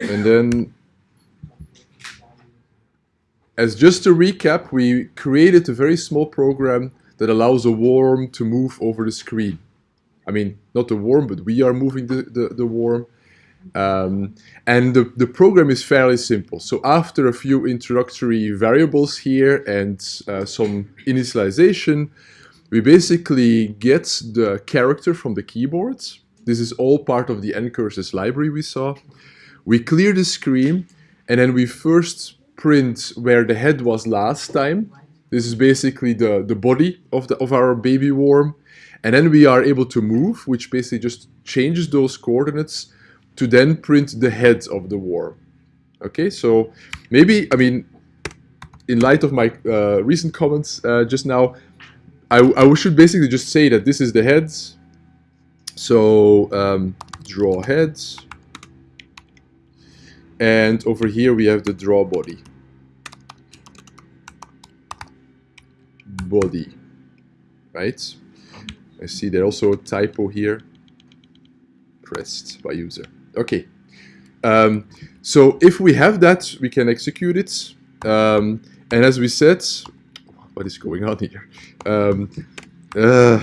And then, as just a recap, we created a very small program that allows a worm to move over the screen. I mean, not the worm, but we are moving the, the, the worm. Um, and the, the program is fairly simple. So after a few introductory variables here and uh, some initialization, we basically get the character from the keyboard. This is all part of the ncurses library we saw. We clear the screen and then we first print where the head was last time. This is basically the, the body of, the, of our baby worm. And then we are able to move, which basically just changes those coordinates to then print the head of the worm. Okay, so maybe, I mean, in light of my uh, recent comments uh, just now, I, I, should basically just say that this is the heads. So um, draw heads. And over here we have the draw body. Body, right? I see there also a typo here, pressed by user. Okay. Um, so if we have that, we can execute it. Um, and as we said, what is going on here? Um, uh,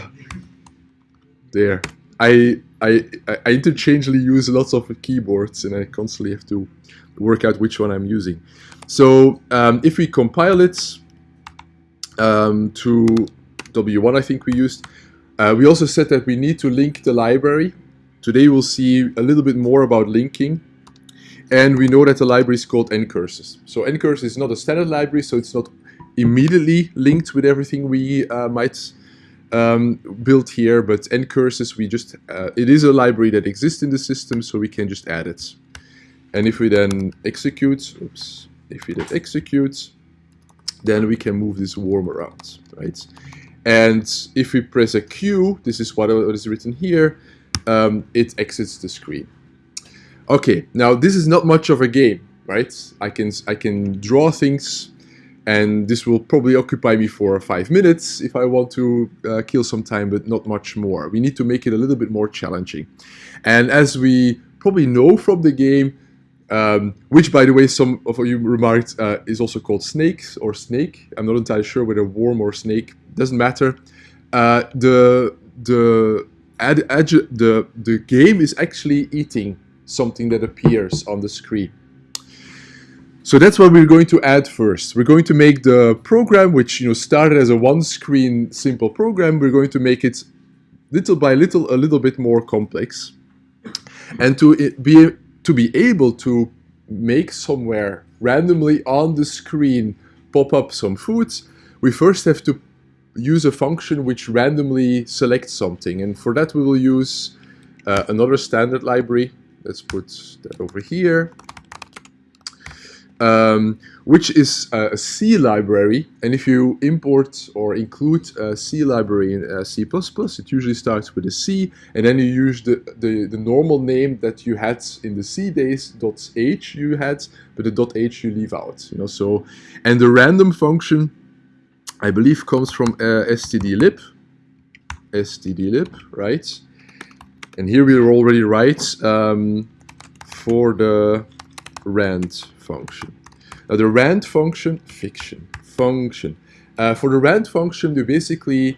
there. I, I, I interchangeably use lots of keyboards and I constantly have to work out which one I'm using. So um, if we compile it um, to W1, I think we used, uh, we also said that we need to link the library Today we'll see a little bit more about linking. And we know that the library is called ncurses. So ncurses is not a standard library, so it's not immediately linked with everything we uh, might um, build here, but ncurses, we just, uh, it is a library that exists in the system, so we can just add it. And if we then execute, oops, if we then execute, then we can move this worm around, right? And if we press a Q, this is what is written here, um, it exits the screen. Okay, now this is not much of a game, right? I can I can draw things, and this will probably occupy me for five minutes if I want to uh, kill some time, but not much more. We need to make it a little bit more challenging. And as we probably know from the game, um, which by the way some of you remarked uh, is also called snakes or snake. I'm not entirely sure whether worm or snake, doesn't matter. Uh, the the ad, ad, the, the game is actually eating something that appears on the screen. So that's what we're going to add first. We're going to make the program, which you know started as a one-screen simple program, we're going to make it little by little a little bit more complex. And to be to be able to make somewhere randomly on the screen pop up some foods, we first have to use a function which randomly selects something. And for that, we will use uh, another standard library. Let's put that over here. Um, which is a C library. And if you import or include a C library in uh, C++, it usually starts with a C, and then you use the, the, the normal name that you had in the C days, .h you had, but the .h you leave out. You know, so, and the random function I believe comes from uh, stdlib, stdlib, right? And here we are already right um, for the rand function. Now the rand function, fiction, function. Uh, for the rand function, we basically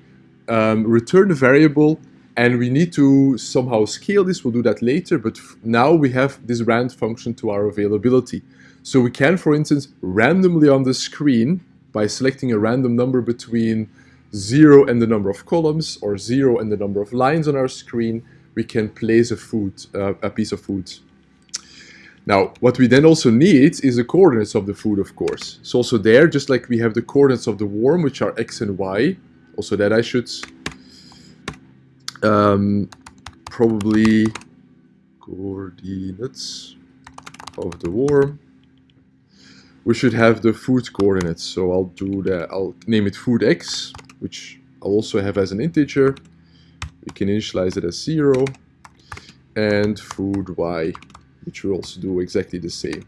um, return a variable and we need to somehow scale this. We'll do that later, but now we have this rand function to our availability. So we can, for instance, randomly on the screen by selecting a random number between 0 and the number of columns or 0 and the number of lines on our screen, we can place a food, uh, a piece of food. Now, what we then also need is the coordinates of the food, of course. It's also there, just like we have the coordinates of the worm, which are x and y. Also that I should um, probably coordinates of the worm we should have the food coordinates. So I'll do that. I'll name it food x, which I'll also have as an integer. We can initialize it as zero, and food y, which will also do exactly the same.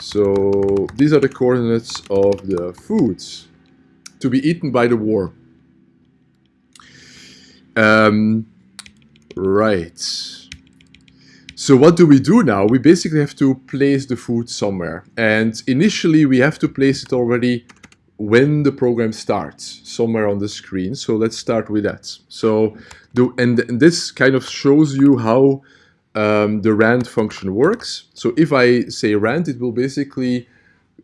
So these are the coordinates of the foods to be eaten by the worm. Um, right. So what do we do now? We basically have to place the food somewhere. And initially we have to place it already when the program starts, somewhere on the screen. So let's start with that. So, do, and, and this kind of shows you how um, the rand function works. So if I say rand, it will basically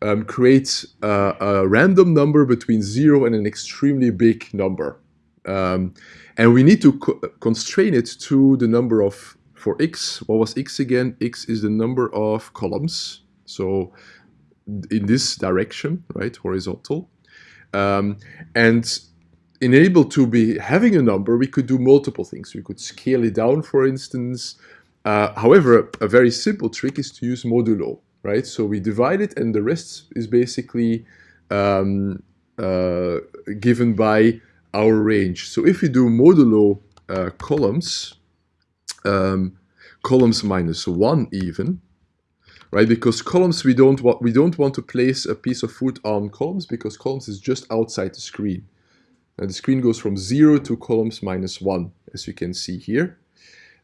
um, create a, random number between zero and an extremely big number. Um, and we need to co constrain it to the number of, for x, what was x again? x is the number of columns. So in this direction, right, horizontal. Um, and enable to be having a number, we could do multiple things. We could scale it down, for instance. Uh, however, a very simple trick is to use modulo, right? So we divide it and the rest is basically um, uh, given by our range. So if we do modulo uh, columns, um, columns minus one even, right? Because columns we don't want we don't want to place a piece of food on columns because columns is just outside the screen. And the screen goes from zero to columns minus one, as you can see here.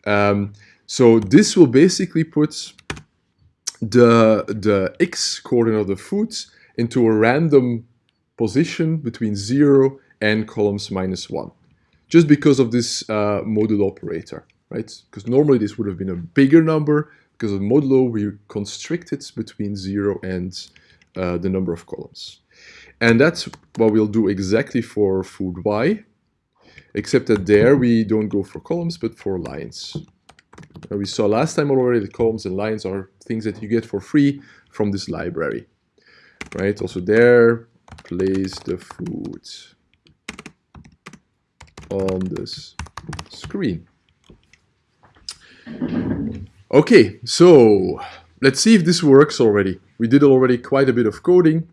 Um, so this will basically put the the x coordinate of the food into a random position between zero and columns minus one, just because of this uh, modulo operator, right? Because normally this would have been a bigger number, because of modulo, we constrict it between 0 and uh, the number of columns. And that's what we'll do exactly for food y, except that there we don't go for columns, but for lines. And we saw last time already the columns and lines are things that you get for free from this library. Right, also there, place the food on this screen. Okay, so let's see if this works already. We did already quite a bit of coding,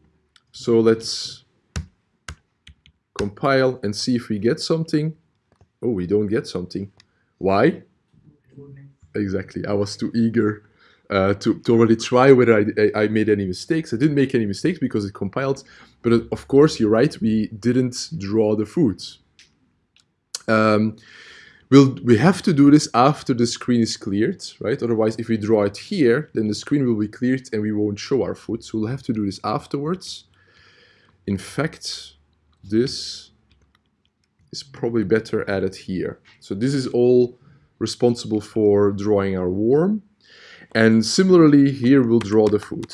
so let's compile and see if we get something. Oh, we don't get something. Why? Exactly, I was too eager uh, to, to already try whether I, I made any mistakes. I didn't make any mistakes because it compiled, but uh, of course, you're right, we didn't draw the foods. Um, We'll, we have to do this after the screen is cleared, right? Otherwise, if we draw it here, then the screen will be cleared and we won't show our foot. So we'll have to do this afterwards. In fact, this is probably better added here. So this is all responsible for drawing our worm. And similarly, here we'll draw the foot.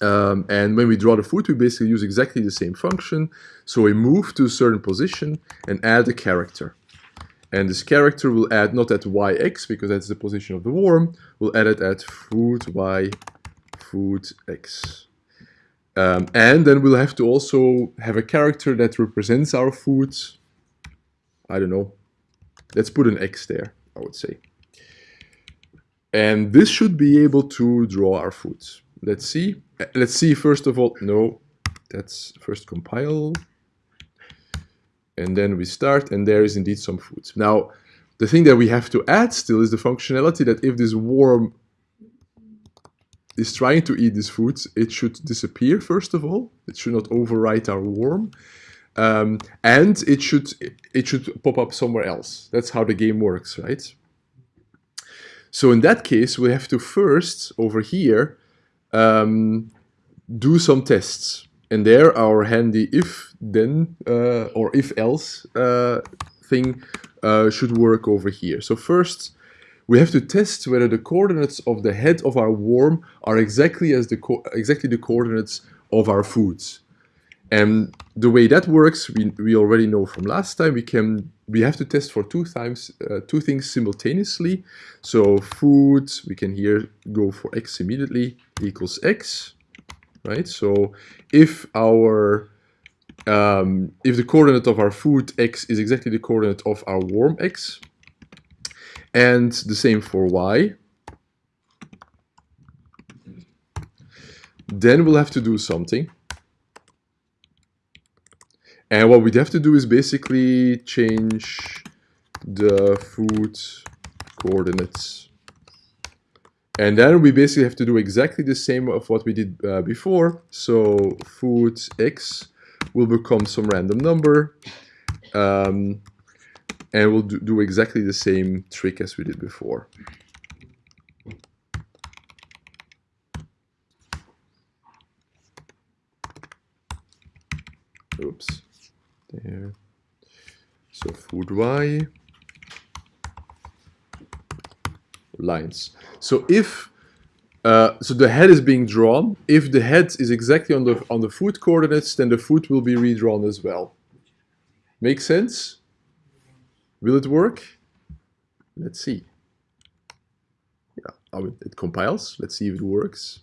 Um, and when we draw the foot, we basically use exactly the same function. So we move to a certain position and add a character. And this character will add not at yx, because that's the position of the worm, we'll add it at food y, food x. Um, and then we'll have to also have a character that represents our food. I don't know. Let's put an x there, I would say. And this should be able to draw our food. Let's see. Let's see first of all. No, that's first compile. And then we start, and there is indeed some food. Now, the thing that we have to add still is the functionality that if this worm is trying to eat this food, it should disappear first of all. It should not overwrite our worm. Um, and it should it should pop up somewhere else. That's how the game works, right? So in that case, we have to first, over here, um, do some tests. And there our handy if then uh, or if else uh, thing uh, should work over here. So first we have to test whether the coordinates of the head of our worm are exactly as the exactly the coordinates of our foods. And the way that works, we, we already know from last time, we can we have to test for two times uh, two things simultaneously. So food, we can here go for x immediately equals x, right? So if our um, if the coordinate of our food x is exactly the coordinate of our warm x, and the same for y, then we'll have to do something. And what we'd have to do is basically change the food coordinates. And then we basically have to do exactly the same of what we did uh, before. So food x will become some random number. Um, and we'll do, do exactly the same trick as we did before. Oops, there. So food Y, lines. So if uh, so the head is being drawn. If the head is exactly on the on the foot coordinates, then the foot will be redrawn as well. Make sense? Will it work? Let's see. Yeah, oh, it compiles. Let's see if it works.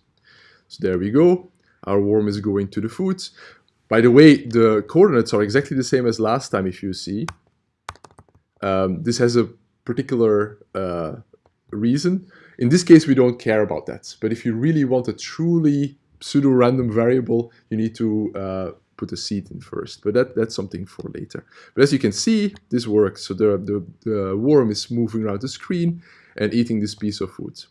So there we go. Our worm is going to the foot. By the way, the coordinates are exactly the same as last time, if you see. Um, this has a particular uh, reason. In this case, we don't care about that. But if you really want a truly pseudo-random variable, you need to uh, put a seed in first. But that, that's something for later. But as you can see, this works. So the, the, the worm is moving around the screen and eating this piece of food.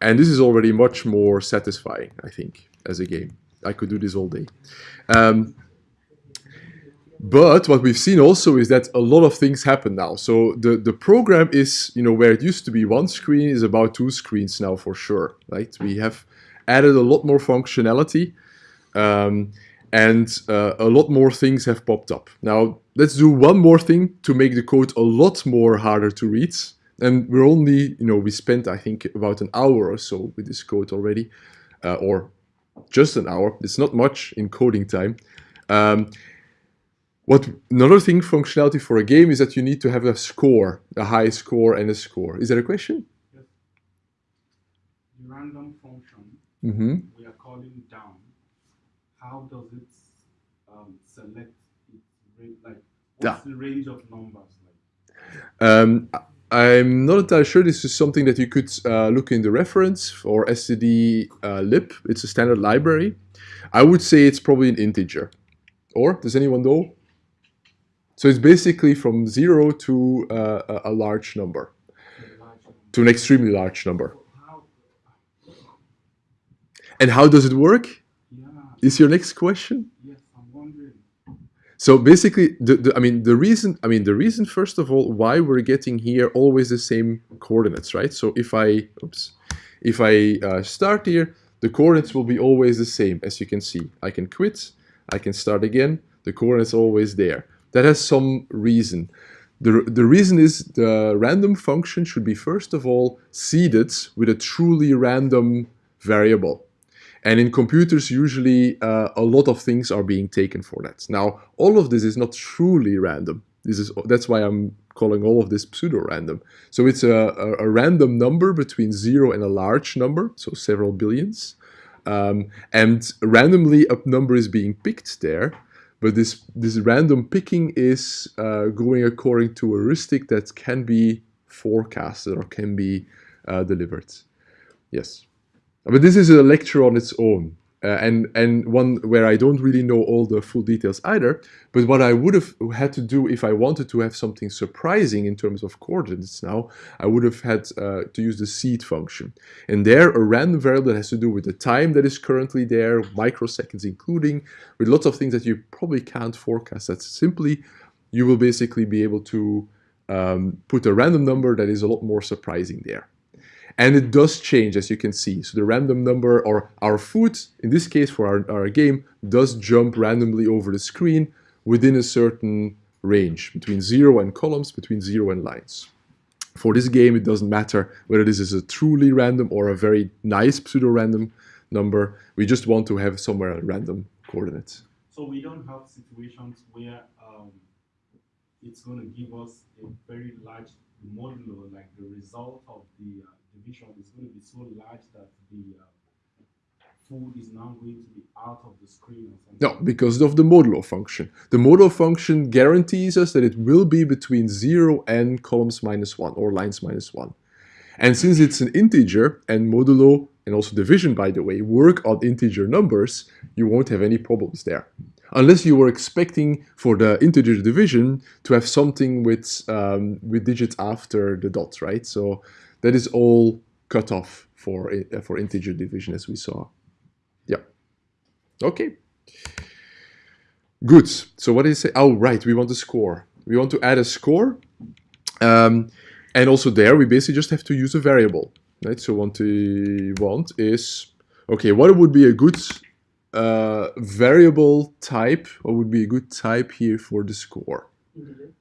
And this is already much more satisfying, I think, as a game. I could do this all day. Um, but what we've seen also is that a lot of things happen now. So the, the program is, you know, where it used to be one screen is about two screens now for sure, right? We have added a lot more functionality um, and uh, a lot more things have popped up. Now, let's do one more thing to make the code a lot more harder to read. And we're only, you know, we spent, I think, about an hour or so with this code already, uh, or just an hour. It's not much in coding time. Um, what another thing functionality for a game is that you need to have a score, a high score and a score. Is that a question? Yes. Random function mm -hmm. we are calling down. How does it um, select its? Like, what's yeah. the range of numbers like? Um, I'm not entirely sure. This is something that you could uh, look in the reference for std uh, lib. It's a standard library. I would say it's probably an integer. Or does anyone know? So it's basically from zero to uh, a large number, to an extremely large number. And how does it work? Is your next question? Yes. So basically, the, the, I mean, the reason, I mean, the reason, first of all, why we're getting here always the same coordinates, right? So if I, oops, if I uh, start here, the coordinates will be always the same, as you can see. I can quit, I can start again, the coordinates always there. That has some reason. The, the reason is the random function should be first of all seeded with a truly random variable. And in computers, usually uh, a lot of things are being taken for that. Now, all of this is not truly random. This is That's why I'm calling all of this pseudo-random. So it's a, a, a, random number between zero and a large number, so several billions. Um, and randomly a number is being picked there. But this, this random picking is uh, going according to a heuristic that can be forecasted or can be uh, delivered. Yes. But this is a lecture on its own. Uh, and, and one where I don't really know all the full details either. But what I would have had to do if I wanted to have something surprising in terms of coordinates now, I would have had uh, to use the seed function. And there, a random variable that has to do with the time that is currently there, microseconds including, with lots of things that you probably can't forecast. That's simply, you will basically be able to um, put a random number that is a lot more surprising there. And it does change, as you can see. So the random number, or our foot, in this case for our, our game, does jump randomly over the screen within a certain range, between zero and columns, between zero and lines. For this game, it doesn't matter whether this is a truly random or a very nice pseudo-random number. We just want to have somewhere a random coordinate. So we don't have situations where um, it's going to give us a very large modulo, like the result of the uh, division is going to be so large that the uh, food is now going to be out of the screen? No, because of the modulo function. The modulo function guarantees us that it will be between 0 and columns minus 1 or lines minus 1. And since it's an integer and modulo and also division, by the way, work on integer numbers, you won't have any problems there. Unless you were expecting for the integer division to have something with, um, with digits after the dot, right? So that is all cut off for, uh, for integer division as we saw. Yeah. Okay. Good. So what did it say? Oh, right. We want a score. We want to add a score. Um, and also there, we basically just have to use a variable. Right? So what we want is, okay, what would be a good uh, variable type? What would be a good type here for the score? Integer.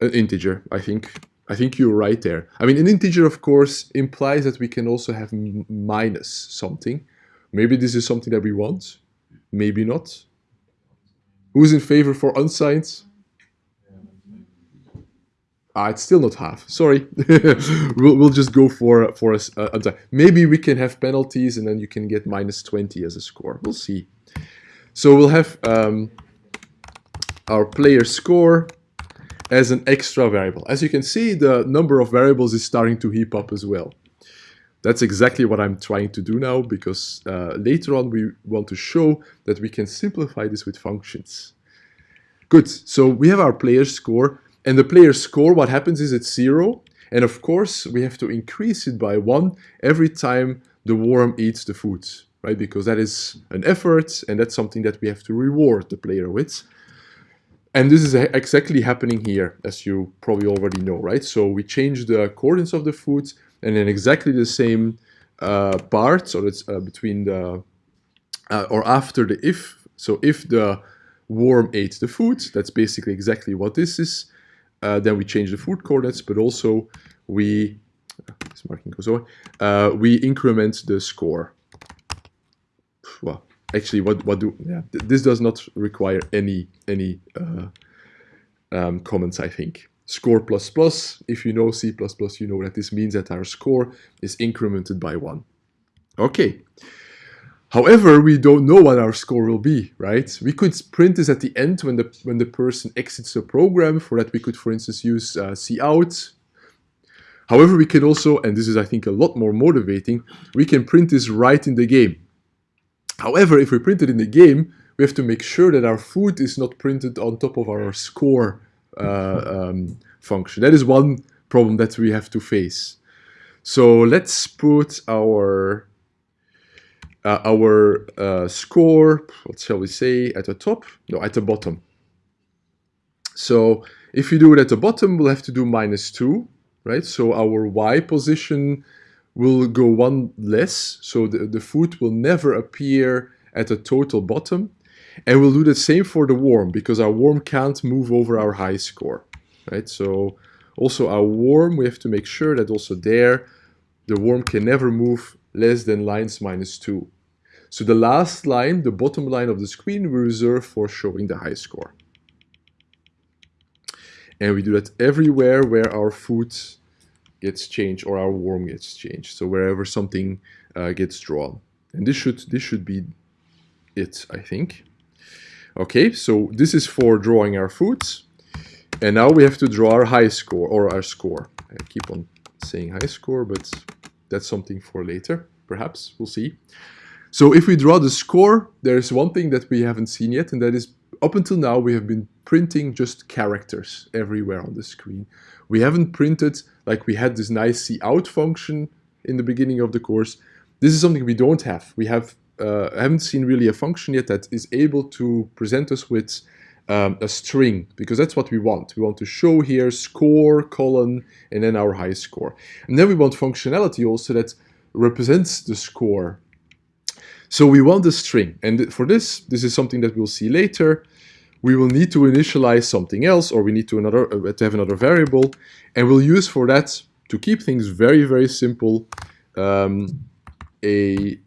An integer, I think. I think you're right there. I mean, an integer, of course, implies that we can also have minus something. Maybe this is something that we want. Maybe not. Who's in favor for unsigned? Ah, it's still not half. Sorry. we'll, we'll just go for for a, uh, Maybe we can have penalties and then you can get minus 20 as a score. We'll see. So we'll have um, our player score as an extra variable. As you can see, the number of variables is starting to heap up as well. That's exactly what I'm trying to do now because uh, later on we want to show that we can simplify this with functions. Good, so we have our player score and the player score, what happens is it's zero. And of course, we have to increase it by one every time the worm eats the food, right? Because that is an effort and that's something that we have to reward the player with. And this is exactly happening here, as you probably already know, right? So we change the coordinates of the food and in exactly the same uh, part, so it's uh, between the, uh, or after the if, so if the worm ate the food, that's basically exactly what this is, uh, then we change the food coordinates, but also we, this marking goes away, uh, we increment the score. Well, actually, what what do yeah? This does not require any any uh, um, comments, I think. Score plus plus. If you know C++, plus, you know that this means that our score is incremented by one. Okay. However, we don't know what our score will be, right? We could print this at the end when the when the person exits the program. For that, we could, for instance, use uh, cout. However, we can also, and this is, I think, a lot more motivating, we can print this right in the game. However, if we print it in the game, we have to make sure that our food is not printed on top of our score uh, um, function. That is one problem that we have to face. So let's put our uh, our uh, score, what shall we say, at the top? No, at the bottom. So if you do it at the bottom, we'll have to do minus 2, right? So our y position will go one less, so the, the foot will never appear at the total bottom. And we'll do the same for the worm, because our worm can't move over our high score, right? So also our worm, we have to make sure that also there, the worm can never move less than lines minus 2. So the last line, the bottom line of the screen, we reserve for showing the high score. And we do that everywhere where our foot gets changed or our worm gets changed. So wherever something uh, gets drawn. And this should, this should be it, I think. Okay, so this is for drawing our foods. And now we have to draw our high score or our score. I keep on saying high score, but that's something for later, perhaps. We'll see. So if we draw the score, there's one thing that we haven't seen yet, and that is up until now we have been printing just characters everywhere on the screen. We haven't printed, like we had this nice cout function in the beginning of the course. This is something we don't have. We have uh, haven't seen really a function yet that is able to present us with um, a string, because that's what we want. We want to show here score, colon, and then our high score. And then we want functionality also that represents the score so we want a string. And for this, this is something that we'll see later. We will need to initialize something else, or we need to, another, uh, to have another variable. And we'll use for that, to keep things very, very simple, um, a,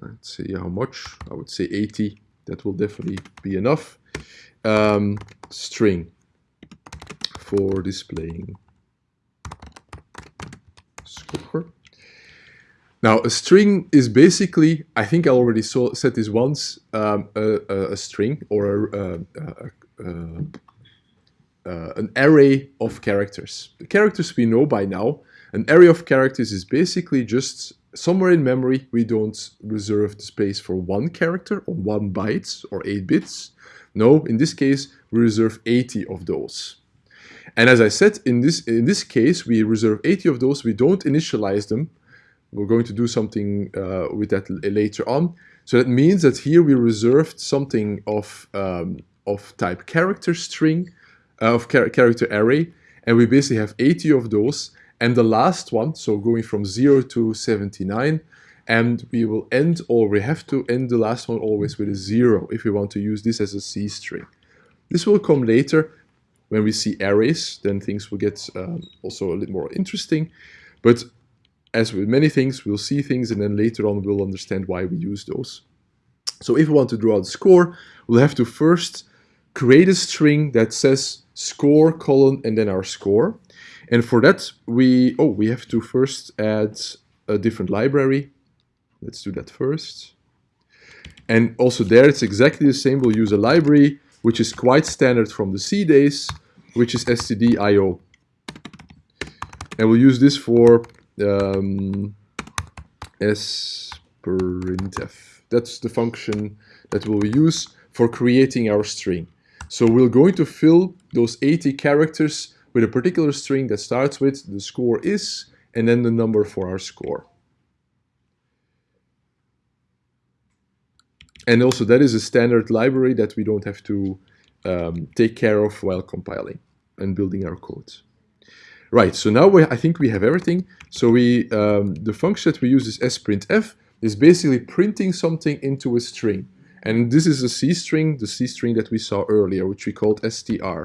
let's see how much, I would say 80. That will definitely be enough. Um, string for displaying score. Now, a string is basically, I think I already saw, said this once, um, a, a, string or a, a, an array of characters. The characters we know by now, an array of characters is basically just somewhere in memory we don't reserve the space for one character or one byte or 8 bits. No, in this case we reserve 80 of those. And as I said, in this, in this case we reserve 80 of those, we don't initialize them, we're going to do something uh, with that later on. So that means that here we reserved something of, um, of type character string uh, of char character array, and we basically have 80 of those, and the last one, so going from 0 to 79, and we will end, or we have to end the last one always with a 0 if we want to use this as a C string. This will come later when we see arrays, then things will get um, also a little more interesting, but as with many things, we'll see things and then later on we'll understand why we use those. So if we want to draw the score, we'll have to first create a string that says score colon and then our score. And for that, we, oh, we have to first add a different library. Let's do that first. And also there, it's exactly the same. We'll use a library, which is quite standard from the C days, which is stdio. And we'll use this for um, sprintf. That's the function that we'll use for creating our string. So we're going to fill those 80 characters with a particular string that starts with the score is and then the number for our score. And also that is a standard library that we don't have to um, take care of while compiling and building our code. Right, so now we, I think we have everything. So we um, the function that we use is sprintf, is basically printing something into a string. And this is a C string, the C string that we saw earlier, which we called str.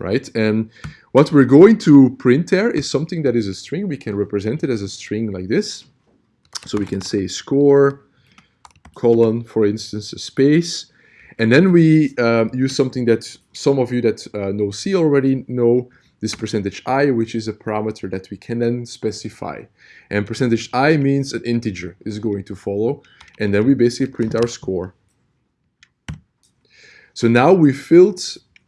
Right, and what we're going to print there is something that is a string. We can represent it as a string like this. So we can say score, colon, for instance, a space. And then we um, use something that some of you that uh, know C already know, this percentage i, which is a parameter that we can then specify. And percentage i means an integer is going to follow, and then we basically print our score. So now we filled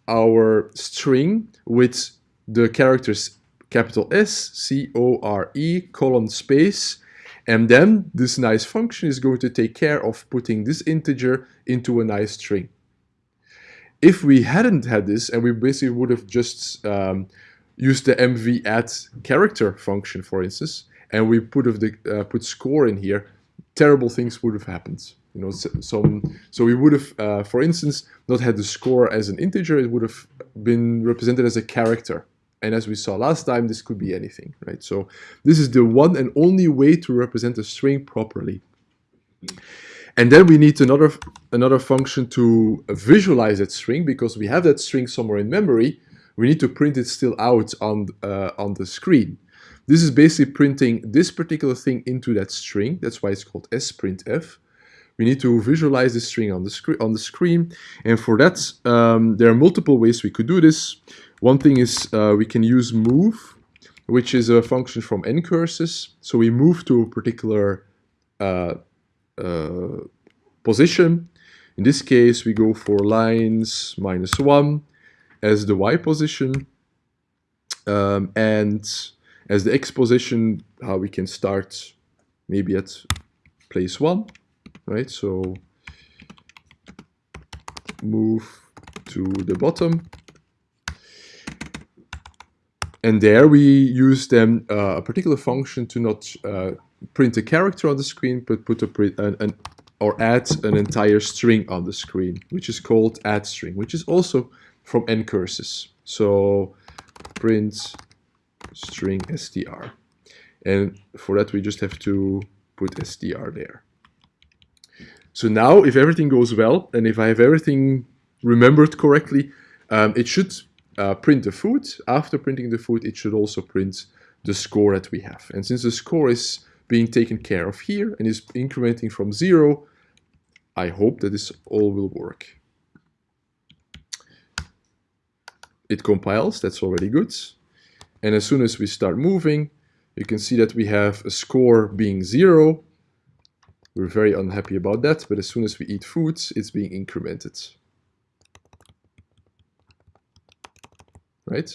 our string with the characters capital S, C, O, R, E, colon, space, and then this nice function is going to take care of putting this integer into a nice string. If we hadn't had this and we basically would have just um, used the mv add character function, for instance, and we put of the uh, put score in here, terrible things would have happened. You know, some so we would have, uh, for instance, not had the score as an integer. It would have been represented as a character. And as we saw last time, this could be anything, right? So this is the one and only way to represent a string properly. And then we need another, another function to visualize that string because we have that string somewhere in memory. We need to print it still out on, uh, on the screen. This is basically printing this particular thing into that string. That's why it's called sprintf. We need to visualize the string on the, screen on the screen. And for that, um, there are multiple ways we could do this. One thing is uh, we can use move, which is a function from ncurses. So we move to a particular uh, position. In this case, we go for lines minus 1 as the y position um, and as the x position, how we can start maybe at place 1, right? So move to the bottom. And there we use then uh, a particular function to not uh, print a character on the screen, but put a print an, an, or add an entire string on the screen, which is called add string, which is also from ncurses. So print string str. And for that, we just have to put str there. So now, if everything goes well, and if I have everything remembered correctly, um, it should uh, print the food. After printing the food, it should also print the score that we have. And since the score is being taken care of here and is incrementing from zero, I hope that this all will work. It compiles, that's already good. And as soon as we start moving, you can see that we have a score being zero. We're very unhappy about that, but as soon as we eat food, it's being incremented. Right?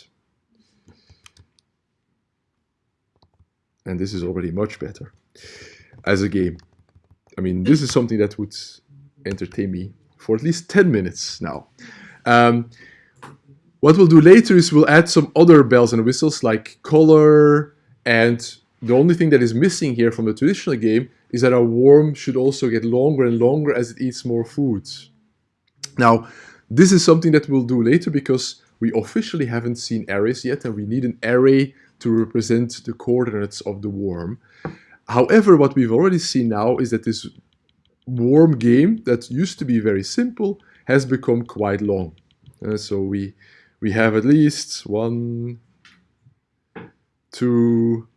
And this is already much better as a game. I mean, this is something that would entertain me for at least 10 minutes now. Um, what we'll do later is we'll add some other bells and whistles like color and the only thing that is missing here from the traditional game is that our worm should also get longer and longer as it eats more foods. Now, this is something that we'll do later because we officially haven't seen arrays yet, and we need an array to represent the coordinates of the worm. However, what we've already seen now is that this worm game that used to be very simple has become quite long. Uh, so we we have at least one, two,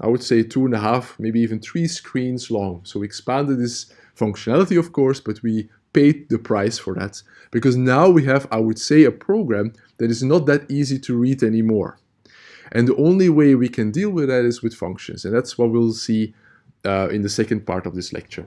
I would say two and a half, maybe even three screens long. So we expanded this functionality, of course, but we paid the price for that because now we have, I would say, a program that is not that easy to read anymore. And the only way we can deal with that is with functions. And that's what we'll see uh, in the second part of this lecture.